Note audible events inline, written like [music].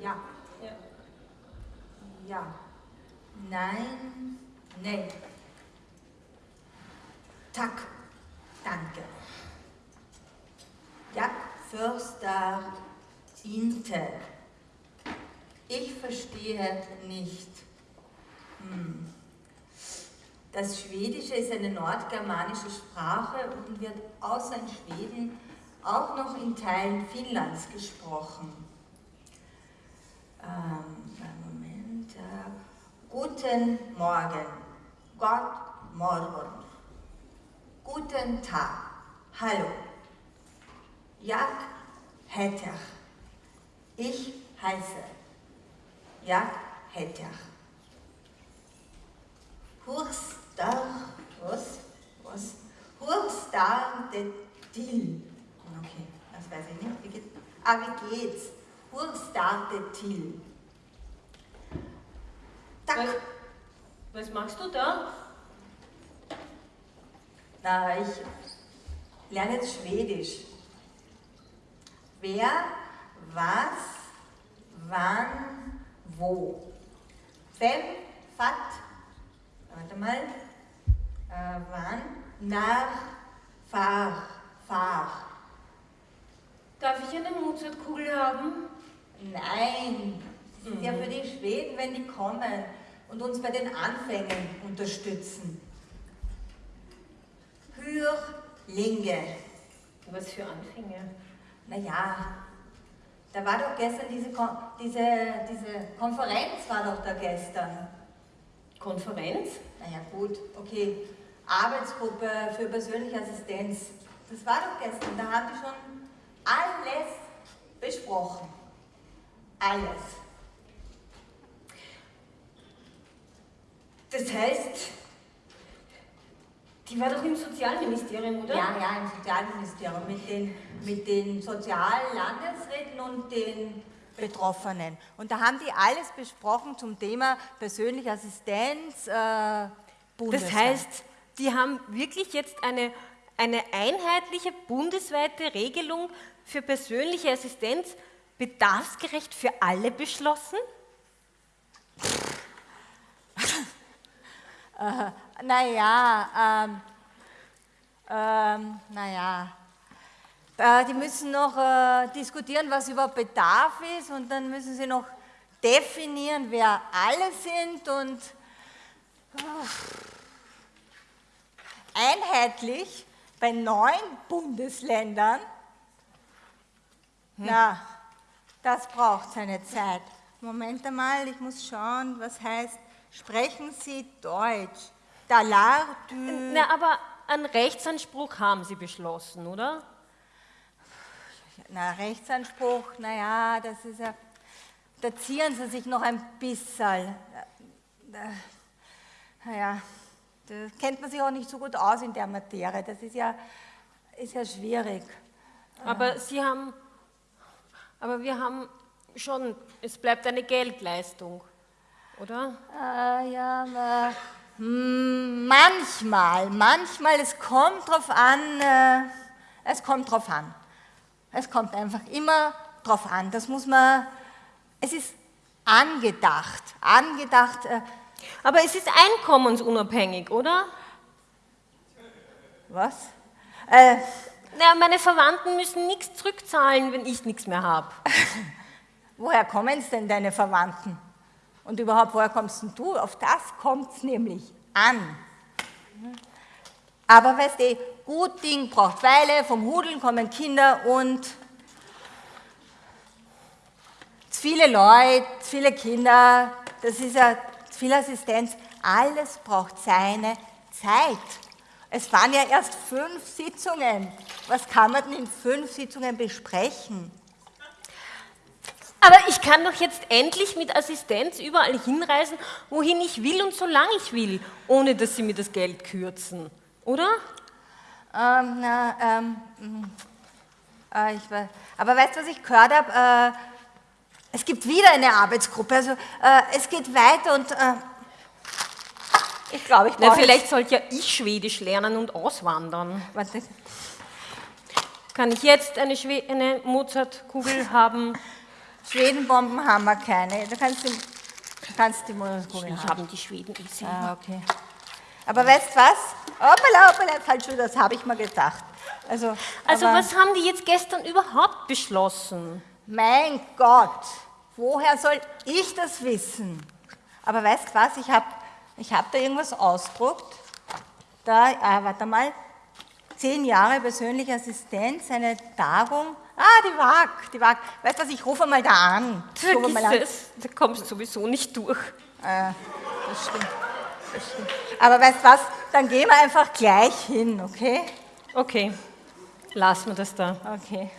Ja. Ja. Ja. Nein. Nein. Tack. Danke. Jak Förster Inte. Ich verstehe nicht. Hm. Das Schwedische ist eine nordgermanische Sprache und wird außer in Schweden auch noch in Teilen Finnlands gesprochen. Ähm, Moment. Äh, guten Morgen. Gott morgen. Guten Tag. Hallo. Jak heter. Ich heiße. Jak heter. Hurstar, was? Was? Hurstar de Till. Okay, das weiß ich nicht. Wie geht, ah, wie geht's? Hurstar de Till. Was, was machst du da? Na, ich lerne jetzt Schwedisch. Wer, was, wann, wo. Vem, fat, warte mal, äh, wann, nach, fahr, fahr. Darf ich eine Mozartkugel haben? Nein, das ist ja für die Schweden, wenn die kommen und uns bei den Anfängen unterstützen. Hürlinge. Was für Anfänge? Naja, da war doch gestern diese, Kon diese, diese Konferenz, war doch da gestern. Konferenz? Naja, gut, okay. Arbeitsgruppe für persönliche Assistenz. Das war doch gestern, da haben die schon alles besprochen. Alles. Das heißt, Die war doch im Sozialministerium, oder? Ja, ja, im Sozialministerium mit den, mit den Soziallandesräten und den Betroffenen. Und da haben die alles besprochen zum Thema persönliche Assistenz. Äh, Das bundesweit. heißt, die haben wirklich jetzt eine, eine einheitliche bundesweite Regelung für persönliche Assistenz bedarfsgerecht für alle beschlossen? [laughs] Naja, ähm, ähm, naja. Äh, die müssen noch äh, diskutieren, was überhaupt Bedarf ist und dann müssen sie noch definieren, wer alle sind und äh, einheitlich bei neun Bundesländern. Na, das braucht seine Zeit. Moment einmal, ich muss schauen, was heißt, sprechen Sie Deutsch. Dalar du. Na, aber einen Rechtsanspruch haben sie beschlossen, oder? Na, Rechtsanspruch, naja, das ist ja, da zieren sie sich noch ein bisschen. Naja, da kennt man sich auch nicht so gut aus in der Materie. Das ist ja, ist ja schwierig. Aber sie haben, aber wir haben schon, es bleibt eine Geldleistung, oder? Äh, ja, aber, hm, manchmal, manchmal, es kommt drauf an, äh, es kommt drauf an. Es kommt einfach immer drauf an. Das muss man, es ist angedacht, angedacht, äh, Aber es ist einkommensunabhängig, oder? was? Äh, Na, meine Verwandten müssen nichts zurückzahlen, wenn ich nichts mehr habe. [laughs] woher kommen es denn deine Verwandten? Und überhaupt, woher kommst denn du? Auf das kommt es nämlich an. Aber weißt du, gut Ding braucht Weile, vom Hudeln kommen Kinder und zu viele Leute, zu viele Kinder, das ist ja viel Assistenz, alles braucht seine Zeit. Es waren ja erst fünf Sitzungen. Was kann man denn in fünf Sitzungen besprechen? Aber ich kann doch jetzt endlich mit Assistenz überall hinreisen, wohin ich will und solange ich will, ohne dass sie mir das Geld kürzen, oder? Ähm, na, ähm, mm, äh, ich, we- aber weißt du, was ich gehört habe? Äh, es gibt wieder eine Arbeitsgruppe. Also äh, es geht weiter und äh, ich glaube, ich brauche vielleicht sollte ja ich Schwedisch lernen und auswandern. Warte, Kann ich jetzt eine, Schwe eine Mozartkugel haben? Schwedenbomben haben wir keine. Du kannst die, du kannst die Ich haben. habe die Schweden eh. Ah, okay. Aber weißt du was? Hoppala, hoppala, falsch, das habe ich mal gedacht. Also, Also was haben die jetzt gestern überhaupt beschlossen? Mein Gott, woher soll ich das wissen? Aber weißt du was, ich habe ich hab da irgendwas ausgedruckt. Da, ah, warte mal, zehn Jahre persönliche Assistenz, eine Tagung. Ah, die WAG, die WAG. Weißt du was, ich rufe mal da an. Ich rufe mal an. es, da kommst du sowieso nicht durch. Äh, das stimmt. Das stimmt. Aber weißt du was, dann gehen wir einfach gleich hin, okay? Okay, lassen wir das da. Okay.